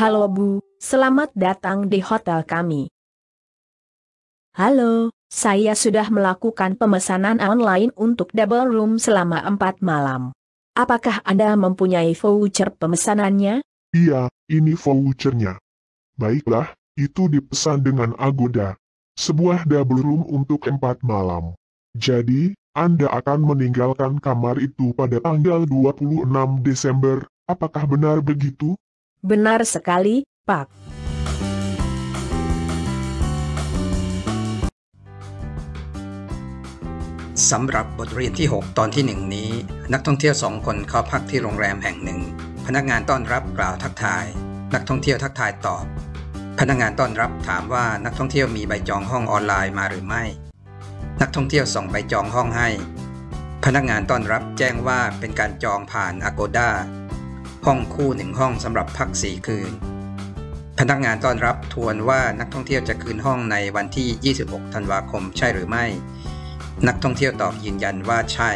Halo Bu, selamat datang di hotel kami. Halo, saya sudah melakukan pemesanan online untuk double room selama empat malam. Apakah Anda mempunyai voucher pemesanannya? Iya, ini vouchernya. Baiklah, itu dipesan dengan Agoda. Sebuah double room untuk empat malam. Jadi, Anda akan meninggalkan kamar itu pada tanggal 26 Desember. Apakah benar begitu? Benar sekali, Pak. สำหรับบทเรียนที่ 6 ตอนที่ 1 นี้ นักท่องเที่ยวสองคนเข้าพักที่โรงแรมแห่งหนึ่ง พนักงานต้อนรับกล่าวทักทาย นักท่องเที่ยวทักทายตอบ พนักงานต้อนรับถามว่านักท่องเที่ยวมีใบจองห้องออนไลน์มาหรือไม่ นักท่องเที่ยวส่งใบจองห้องให้ พนักงานต้อนรับแจ้งว่าเป็นการจองผ่าน Agoda ห้องคู่หนึ่งห้องสำหรับพักสี่คืน พนักงานต้อนรับทวนว่านักท่องเที่ยวจะคืนห้องในวันที่ 26 ธันวาคมใช่หรือไม่ นักท่องเที่ยวตอบยืนยันว่าใช่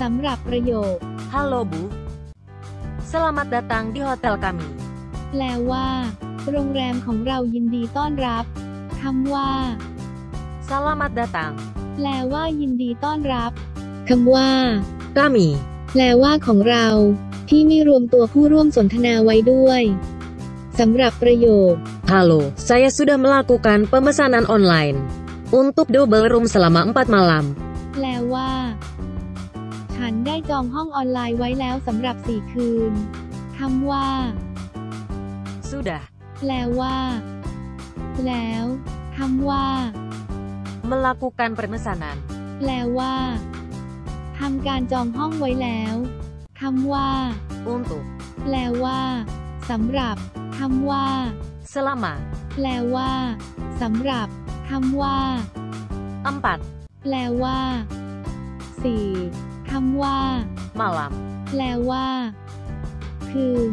สำหรับประโยค Halo Bu. Selamat datang di hotel kami. แปลว่า โรงแรมของเรายินดีต้อนรับคำว่า Selamat datang. แปลว่ายินดีต้อนรับคำว่า Kami. แปลว่าของเรา ที่ไม่รวมตัวผู้ร่วมสนทนาไว้ด้วยสำหรับประโยค Halo, saya sudah melakukan pemesanan online untuk double room selama 4 malam. แปลว่า ฉันได้จองห้องออนไลน์ไว้แล้วสำหรับสี่คืนคำว่า Sudah แปลว่า แล้วคำว่า melakukan pemesanan แปลว่าทำการจองห้องไว้แล้วคำว่า untuk แปลว่าสำหรับคำว่า selama แปลว่าสำหรับคำว่า4แปลว่าสี่คำว่า malam. แปลว่า คืน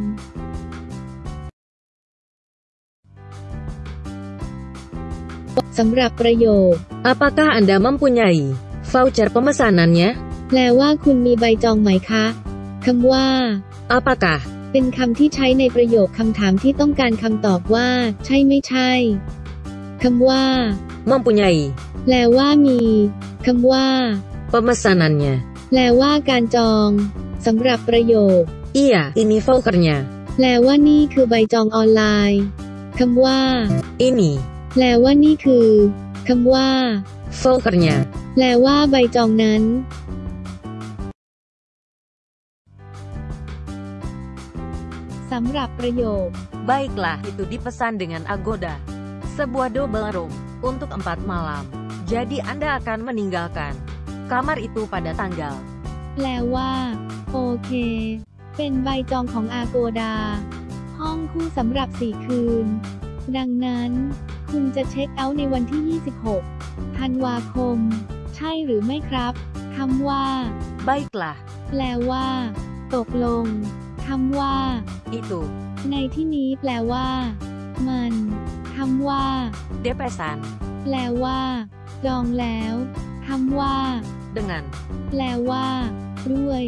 สำหรับประโยค Apakah Anda mempunyai voucher pemesanannya? แปลว่าคุณมีใบจองไหมคะ คำว่า Apakah เป็นคำที่ใช้ในประโยคคำถามที่ต้องการคำตอบว่า ใช่ไม่ใช่ คำว่า mempunyai แปลว่ามี คำว่า pemesanannya? แปลว่าการจองสำหรับประโยค Iya, ini vouchernya. แปลว่านี่คือใบจองออนไลน์ คำว่า Ini แปลว่านี่คือคำว่า vouchernya. แปลว่าใบจองนั้น สำหรับประโยค Baiklah, itu dipesan dengan Agoda. Sebuah double room untuk empat malam. Jadi Anda akan meninggalkan kamar itu pada tanggal แปลว่า โอเค เป็นใบจองของอาโกดา ห้องคู่สำหรับสี่คืน ดังนั้น คุณจะเช็คเอาท์ในวันที่ 26 ธันวาคม ใช่หรือไม่ครับ คำว่า Baiklah, แปลว่า ตกลง คำว่า itu ในที่นี้แปลว่า มันคำว่า depesan แปลว่า จองแล้วคำว่า dengan แปลว่า ด้วย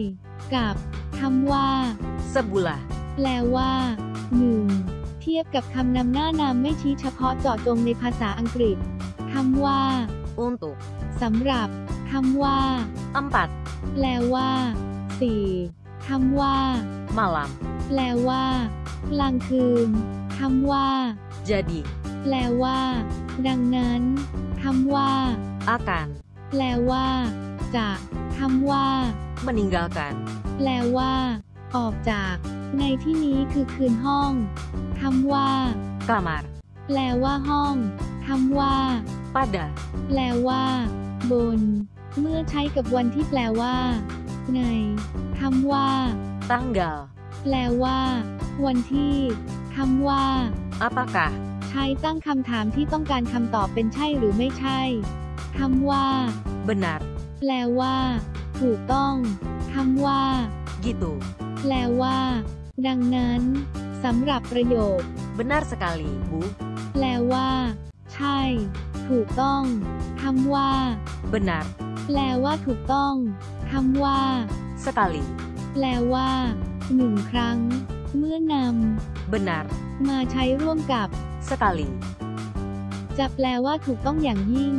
กับคำว่า sebuah แปลว่าหนึ่งเทียบกับคำนำหน้านามไม่ชี้เฉพาะเจาะจงในภาษาอังกฤษคำว่า untuk สำหรับคำว่า empat แปลว่าสี่คำว่า malam. แปลว่า กลางคืนคำว่า Jadi แปลว่า ดังนั้นคำว่า akan แปลว่า จะคำว่า meninggalkan แปลว่า ออกจาก ในที่นี้คือคืนห้อง คำว่า kamar แปลว่าห้องคำว่า pada แปลว่า บน เมื่อใช้กับวันที่แปลว่า ในคำว่า tanggal แปลว่า วันที่คำว่า apakah ใช้ตั้งคำถามที่ต้องการคำตอบเป็นใช่หรือไม่ใช่คำว่า benar แปลว่า ถูกต้องคำว่า gitu แปลว่า ดังนั้น สำหรับประโยค benar sekali Bu แปลว่า ใช่ ถูกต้องคำว่า benar แปลว่าถูกต้องคำว่า sekali, แปลว่าหนึ่งครั้ง เมื่อน benar, ำมาใช้ร่วมกับ sekali, จะแปลว่าถูกต้องอย่างยิ่ง